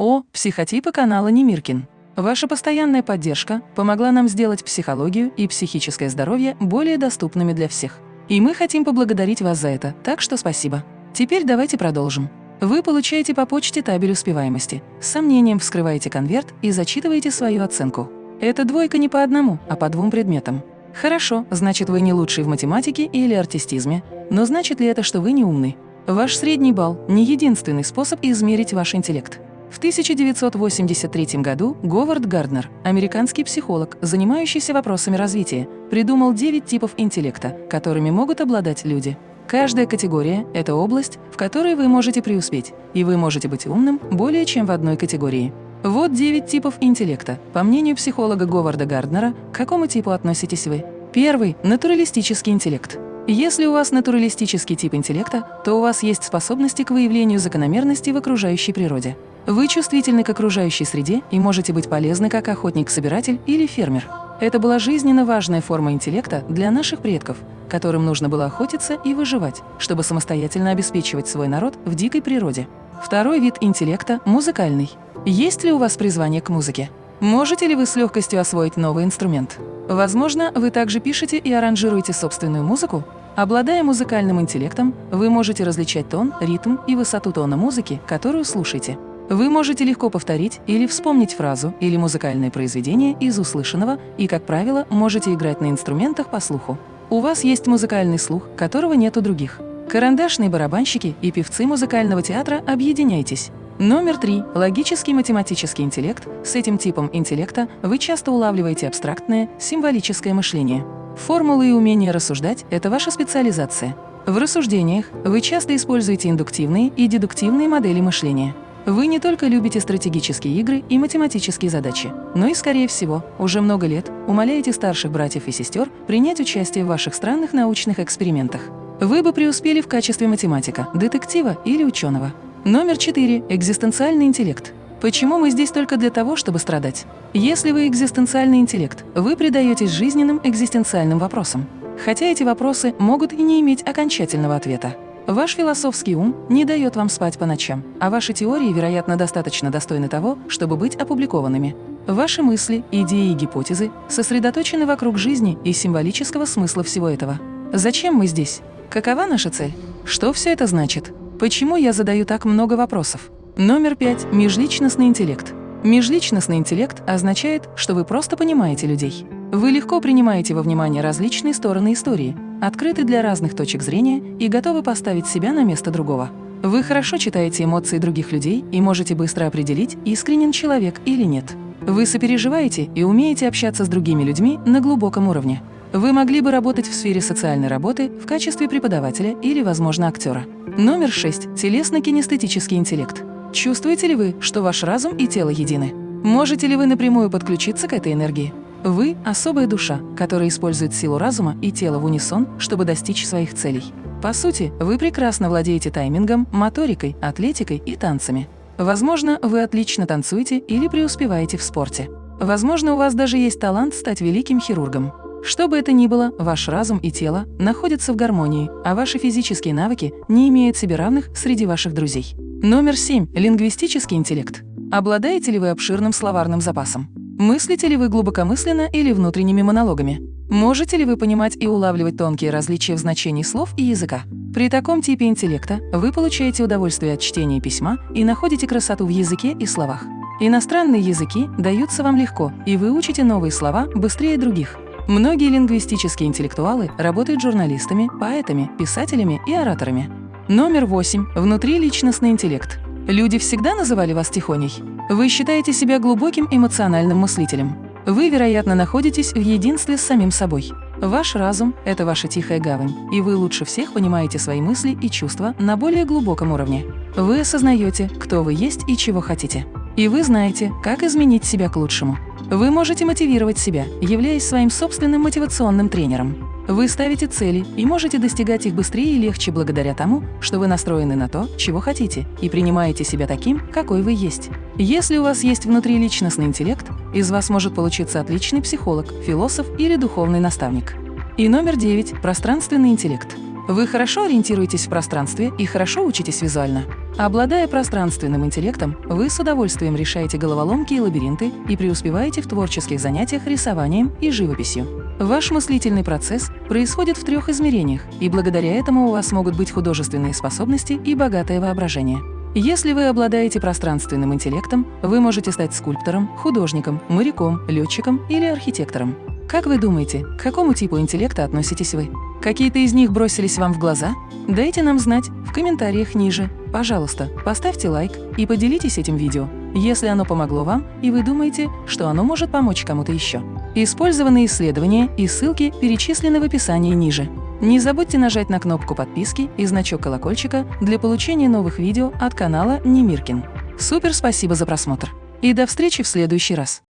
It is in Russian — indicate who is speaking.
Speaker 1: О, психотипы канала Немиркин. Ваша постоянная поддержка помогла нам сделать психологию и психическое здоровье более доступными для всех. И мы хотим поблагодарить вас за это, так что спасибо. Теперь давайте продолжим. Вы получаете по почте табель успеваемости. С сомнением вскрываете конверт и зачитываете свою оценку. Это двойка не по одному, а по двум предметам. Хорошо, значит, вы не лучший в математике или артистизме. Но значит ли это, что вы не умный? Ваш средний балл – не единственный способ измерить ваш интеллект. В 1983 году Говард Гарднер, американский психолог, занимающийся вопросами развития, придумал 9 типов интеллекта, которыми могут обладать люди. Каждая категория – это область, в которой вы можете преуспеть, и вы можете быть умным более чем в одной категории. Вот 9 типов интеллекта. По мнению психолога Говарда Гарднера, к какому типу относитесь вы? Первый – натуралистический интеллект. Если у вас натуралистический тип интеллекта, то у вас есть способности к выявлению закономерностей в окружающей природе. Вы чувствительны к окружающей среде и можете быть полезны как охотник-собиратель или фермер. Это была жизненно важная форма интеллекта для наших предков, которым нужно было охотиться и выживать, чтобы самостоятельно обеспечивать свой народ в дикой природе. Второй вид интеллекта – музыкальный. Есть ли у вас призвание к музыке? Можете ли вы с легкостью освоить новый инструмент? Возможно, вы также пишете и аранжируете собственную музыку? Обладая музыкальным интеллектом, вы можете различать тон, ритм и высоту тона музыки, которую слушаете. Вы можете легко повторить или вспомнить фразу или музыкальное произведение из услышанного и, как правило, можете играть на инструментах по слуху. У вас есть музыкальный слух, которого нет у других. Карандашные барабанщики и певцы музыкального театра объединяйтесь. Номер три. Логический математический интеллект. С этим типом интеллекта вы часто улавливаете абстрактное, символическое мышление. Формулы и умение рассуждать – это ваша специализация. В рассуждениях вы часто используете индуктивные и дедуктивные модели мышления. Вы не только любите стратегические игры и математические задачи, но и, скорее всего, уже много лет умоляете старших братьев и сестер принять участие в ваших странных научных экспериментах. Вы бы преуспели в качестве математика, детектива или ученого. Номер четыре. Экзистенциальный интеллект. Почему мы здесь только для того, чтобы страдать? Если вы экзистенциальный интеллект, вы предаетесь жизненным экзистенциальным вопросам. Хотя эти вопросы могут и не иметь окончательного ответа. Ваш философский ум не дает вам спать по ночам, а ваши теории, вероятно, достаточно достойны того, чтобы быть опубликованными. Ваши мысли, идеи и гипотезы сосредоточены вокруг жизни и символического смысла всего этого. Зачем мы здесь? Какова наша цель? Что все это значит? Почему я задаю так много вопросов? Номер пять. Межличностный интеллект. Межличностный интеллект означает, что вы просто понимаете людей. Вы легко принимаете во внимание различные стороны истории, открыты для разных точек зрения и готовы поставить себя на место другого. Вы хорошо читаете эмоции других людей и можете быстро определить, искренен человек или нет. Вы сопереживаете и умеете общаться с другими людьми на глубоком уровне. Вы могли бы работать в сфере социальной работы в качестве преподавателя или, возможно, актера. Номер 6. Телесно-кинестетический интеллект. Чувствуете ли вы, что ваш разум и тело едины? Можете ли вы напрямую подключиться к этой энергии? Вы – особая душа, которая использует силу разума и тела в унисон, чтобы достичь своих целей. По сути, вы прекрасно владеете таймингом, моторикой, атлетикой и танцами. Возможно, вы отлично танцуете или преуспеваете в спорте. Возможно, у вас даже есть талант стать великим хирургом. Что бы это ни было, ваш разум и тело находятся в гармонии, а ваши физические навыки не имеют себе равных среди ваших друзей. Номер 7. Лингвистический интеллект. Обладаете ли вы обширным словарным запасом? Мыслите ли вы глубокомысленно или внутренними монологами? Можете ли вы понимать и улавливать тонкие различия в значении слов и языка? При таком типе интеллекта вы получаете удовольствие от чтения письма и находите красоту в языке и словах. Иностранные языки даются вам легко, и вы учите новые слова быстрее других. Многие лингвистические интеллектуалы работают журналистами, поэтами, писателями и ораторами. Номер 8. Внутриличностный интеллект. Люди всегда называли вас тихоней? Вы считаете себя глубоким эмоциональным мыслителем. Вы, вероятно, находитесь в единстве с самим собой. Ваш разум – это ваша тихая гавань, и вы лучше всех понимаете свои мысли и чувства на более глубоком уровне. Вы осознаете, кто вы есть и чего хотите. И вы знаете, как изменить себя к лучшему. Вы можете мотивировать себя, являясь своим собственным мотивационным тренером. Вы ставите цели и можете достигать их быстрее и легче благодаря тому, что вы настроены на то, чего хотите, и принимаете себя таким, какой вы есть. Если у вас есть внутриличностный интеллект, из вас может получиться отличный психолог, философ или духовный наставник. И номер девять – пространственный интеллект. Вы хорошо ориентируетесь в пространстве и хорошо учитесь визуально. Обладая пространственным интеллектом, вы с удовольствием решаете головоломки и лабиринты и преуспеваете в творческих занятиях рисованием и живописью. Ваш мыслительный процесс происходит в трех измерениях, и благодаря этому у вас могут быть художественные способности и богатое воображение. Если вы обладаете пространственным интеллектом, вы можете стать скульптором, художником, моряком, летчиком или архитектором. Как вы думаете, к какому типу интеллекта относитесь вы? Какие-то из них бросились вам в глаза? Дайте нам знать в комментариях ниже. Пожалуйста, поставьте лайк и поделитесь этим видео, если оно помогло вам и вы думаете, что оно может помочь кому-то еще. Использованные исследования и ссылки перечислены в описании ниже. Не забудьте нажать на кнопку подписки и значок колокольчика для получения новых видео от канала Немиркин. Супер спасибо за просмотр! И до встречи в следующий раз!